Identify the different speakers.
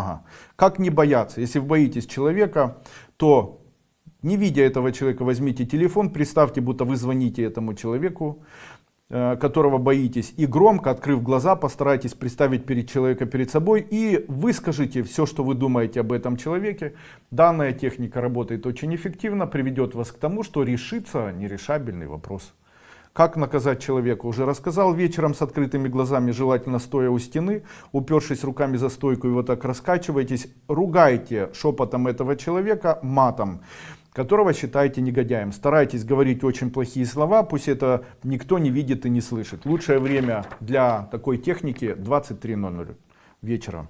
Speaker 1: Ага. Как не бояться? Если вы боитесь человека, то не видя этого человека, возьмите телефон, представьте, будто вы звоните этому человеку, э, которого боитесь, и громко, открыв глаза, постарайтесь представить перед человека перед собой и выскажите все, что вы думаете об этом человеке. Данная техника работает очень эффективно, приведет вас к тому, что решится нерешабельный вопрос. Как наказать человека? Уже рассказал. Вечером с открытыми глазами, желательно стоя у стены, упершись руками за стойку и вот так раскачивайтесь. Ругайте шепотом этого человека матом которого считаете негодяем. Старайтесь говорить очень плохие слова, пусть это никто не видит и не слышит. Лучшее время для такой техники 23.00 вечера.